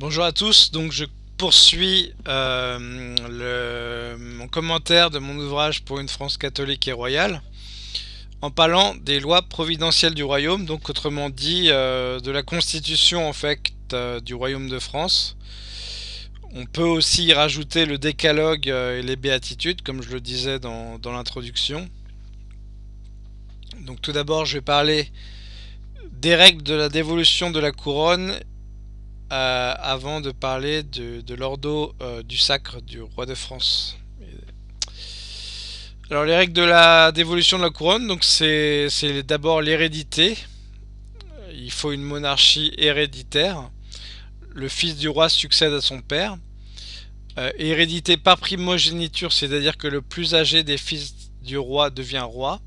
Bonjour à tous, donc je poursuis euh, mon commentaire de mon ouvrage pour une France catholique et royale en parlant des lois providentielles du royaume, donc autrement dit euh, de la constitution en fait euh, du royaume de France. On peut aussi y rajouter le décalogue et les béatitudes comme je le disais dans, dans l'introduction. Donc tout d'abord je vais parler des règles de la dévolution de la couronne euh, avant de parler de, l'ordo euh, du sacre du roi de France. Alors les règles de la dévolution de la couronne, donc c'est d'abord l'hérédité. Il faut une monarchie héréditaire. Le fils du roi succède à son père. Euh, hérédité par primogéniture, c'est-à-dire que le plus âgé des fils du roi devient roi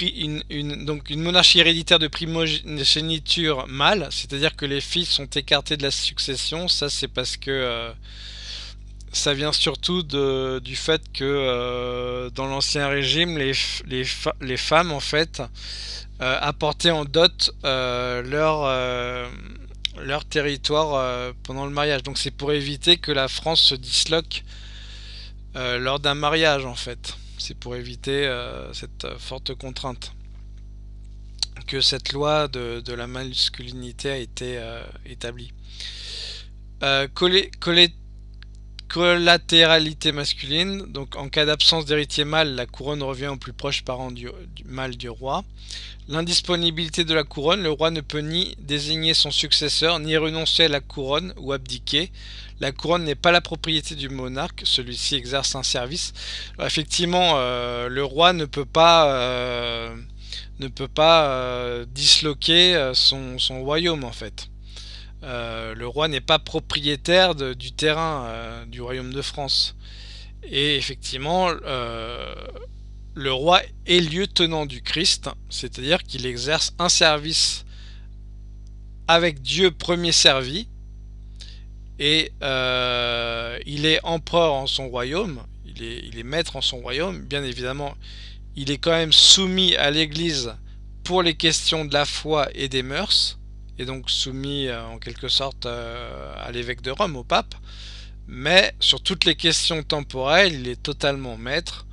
une, donc une monarchie héréditaire de primogéniture mâle, c'est-à-dire que les fils sont écartés de la succession. Ça, c'est parce que euh, ça vient surtout de, du fait que euh, dans l'ancien régime, les, les, les, femmes, en fait, euh, apportaient en dot leur, leur territoire pendant le mariage. Donc c'est pour éviter que la France se disloque lors d'un mariage, en fait. C'est pour éviter euh, cette euh, forte contrainte que cette loi de, la masculinité a été euh, établie. Collatéralité masculine, donc en cas d'absence d'héritier mâle, la couronne revient au plus proche parent du, mâle du roi. L'indisponibilité de la couronne, le roi ne peut ni désigner son successeur, ni renoncer à la couronne ou abdiquer. La couronne n'est pas la propriété du monarque, celui-ci exerce un service. effectivement, euh, le roi ne peut pas, euh, euh, disloquer son, royaume en fait. Le roi n'est pas propriétaire du terrain du royaume de France. Et effectivement, le roi est lieutenant du Christ, c'est-à-dire qu'il exerce un service avec Dieu premier servi, et euh, il est empereur en son royaume, il est, il est maître en son royaume, bien évidemment, il est quand même soumis à l'église pour les questions de la foi et des mœurs, et donc soumis euh, en quelque sorte euh, à l'évêque de Rome, au pape, mais sur toutes les questions temporelles, il est totalement maître,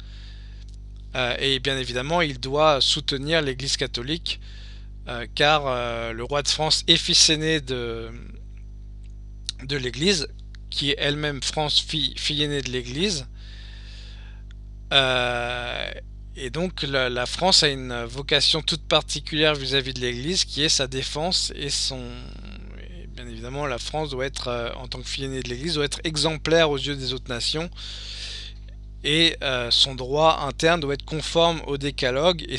et bien évidemment, il doit soutenir l'église catholique, car le roi de France est fils aîné de, de l'Église, qui est elle-même France, fille, fille aînée de l'Église. Euh, et donc la, France a une vocation toute particulière vis-à-vis de l'Église, qui est sa défense et son... bien évidemment, la France doit être, euh, en tant que fille aînée de l'Église, doit être exemplaire aux yeux des autres nations. Et euh, son droit interne doit être conforme au décalogue et,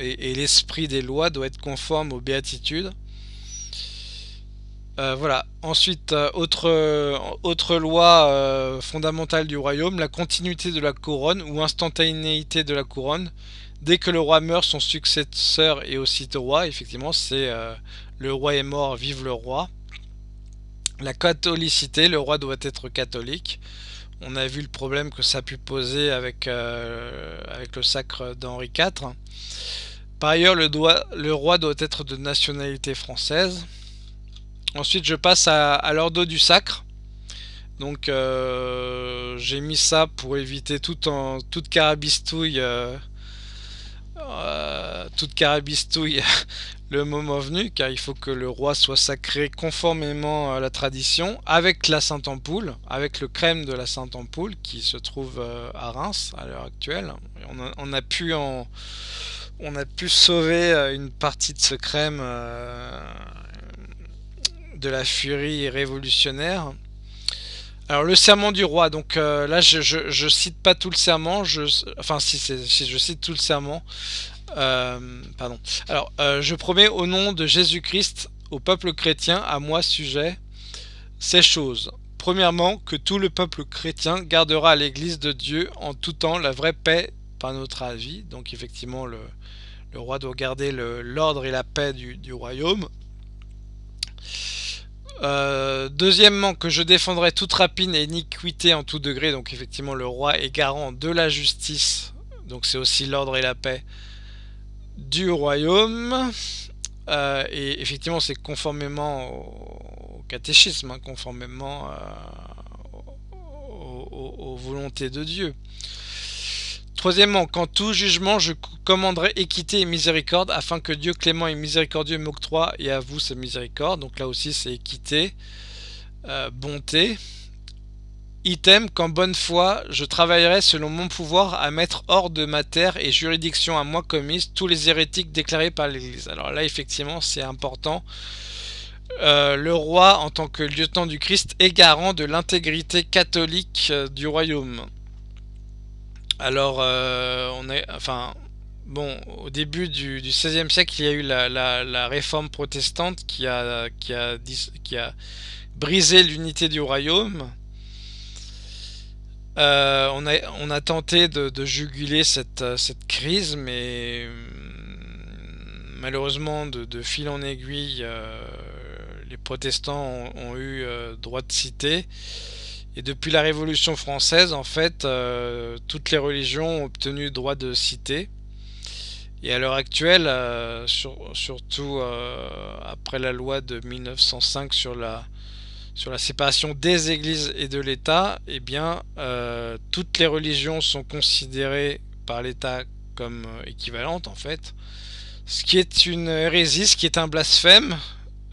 et l'esprit des lois doit être conforme aux béatitudes. Euh, voilà. Ensuite, euh, autre, autre loi euh, fondamentale du royaume, la continuité de la couronne ou instantanéité de la couronne. Dès que le roi meurt, son successeur est aussi roi. Effectivement, c'est le roi est mort, vive le roi. La catholicité, le roi doit être catholique. On a vu le problème que ça a pu poser avec, le sacre d'Henri IV. Par ailleurs, le, le roi doit être de nationalité française. Ensuite, je passe à, l'ordo du sacre. Donc, euh, j'ai mis ça pour éviter en, toute carabistouille. Euh, euh, toute carabistouille le moment venu, car il faut que le roi soit sacré conformément à la tradition, avec la Sainte-Ampoule, avec le crème de la Sainte-Ampoule qui se trouve à Reims à l'heure actuelle. On a, pu on a pu sauver une partie de ce crème de la furie révolutionnaire. Alors le serment du roi, donc euh, là je, cite pas tout le serment, enfin si, je cite tout le serment, euh, pardon. Alors euh, je promets au nom de Jésus-Christ au peuple chrétien, à moi sujet, ces choses. Premièrement, que tout le peuple chrétien gardera l'église de Dieu en tout temps la vraie paix par notre avis. Donc effectivement le, roi doit garder l'ordre et la paix du royaume. Euh, deuxièmement, que je défendrai toute rapine et iniquité en tout degré. Donc effectivement, le roi est garant de la justice. Donc c'est aussi l'ordre et la paix du royaume. Euh, et effectivement, c'est conformément aux, catéchisme, hein, conformément aux, volontés de Dieu. Troisièmement, quand tout jugement, je commanderai équité et miséricorde, afin que Dieu clément et miséricordieux m'octroie et à vous sa miséricorde. Donc là aussi, c'est équité, bonté. Item, qu'en bonne foi, je travaillerai selon mon pouvoir à mettre hors de ma terre et juridiction à moi commise tous les hérétiques déclarés par l'Église. Alors là, effectivement, c'est important. Euh, le roi, en tant que lieutenant du Christ, est garant de l'intégrité catholique euh, du royaume. Alors, euh, on est, enfin, bon, au début du, XVIe siècle, il y a eu la, réforme protestante qui a, qui a, qui a brisé l'unité du royaume. Euh, on, a, tenté de, juguler cette, crise, mais hum, malheureusement, de, fil en aiguille, euh, les protestants ont, eu droit de cité. Et depuis la Révolution française, en fait, toutes les religions ont obtenu droit de cité. Et à l'heure actuelle, surtout après la loi de 1905 sur la sur la séparation des églises et de l'État, eh bien, euh, toutes les religions sont considérées par l'État comme euh, équivalentes, en fait. Ce qui est une hérésie, ce qui est un blasphème.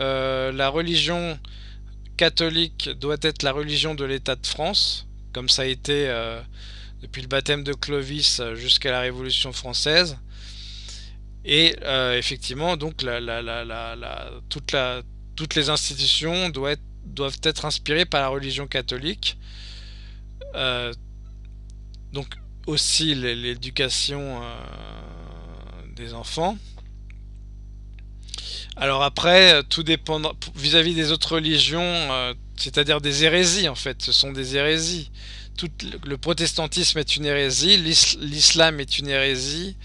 Euh, la religion catholique doit être la religion de l'État de France, comme ça a été depuis le baptême de Clovis jusqu'à la Révolution française. Et effectivement, donc, la, toutes les institutions doivent être doivent être inspirés par la religion catholique. Euh, donc aussi l'éducation euh, des enfants. Alors après, tout dépend vis-à-vis des autres religions, euh, c'est-à-dire des hérésies en fait, ce sont des hérésies. Tout, le protestantisme est une hérésie, l'islam est une hérésie,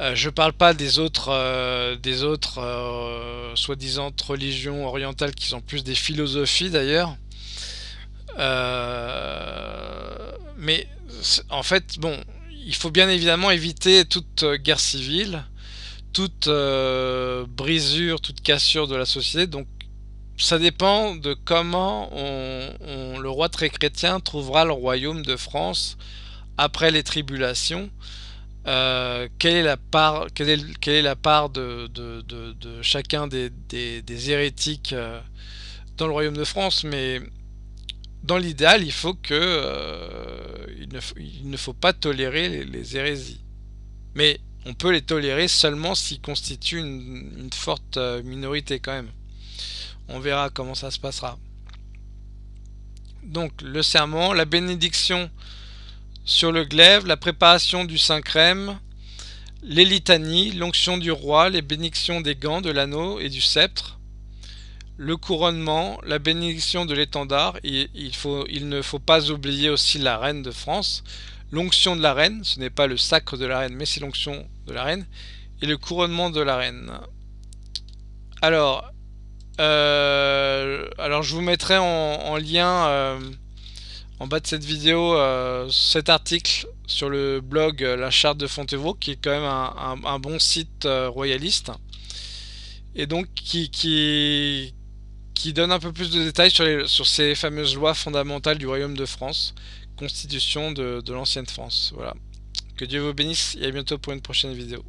euh, je parle pas des autres, euh, des autres euh, soi-disant religions orientales qui sont plus des philosophies d'ailleurs. mais en fait, bon, il faut bien évidemment éviter toute guerre civile, toute brisure, toute cassure de la société. Donc, ça dépend de comment le roi très chrétien trouvera le royaume de France après les tribulations. Euh, quelle est la part, quelle est, la part de, chacun des, hérétiques euh, dans le royaume de France, mais dans l'idéal, euh, il, ne, faut pas tolérer les, les, hérésies. Mais on peut les tolérer seulement s'ils constituent une, forte minorité quand même. On verra comment ça se passera. Donc le serment, la bénédiction sur le glaive, la préparation du Saint-Crème, les litanies, l'onction du roi, les bénédictions des gants, de l'anneau et du sceptre, le couronnement, la bénédiction de l'étendard, il ne faut pas oublier aussi la reine de France, l'onction de la reine, ce n'est pas le sacre de la reine, mais c'est l'onction de la reine, et le couronnement de la reine. Alors, euh, je vous mettrai en, lien... Euh, en bas de cette vidéo euh, cet article sur le blog La Charte de Fontevraud, qui est quand même un, bon site royaliste, et donc qui, donne un peu plus de détails sur ces fameuses lois fondamentales du Royaume de France, constitution de, l'ancienne France. Voilà. Que Dieu vous bénisse et à bientôt pour une prochaine vidéo.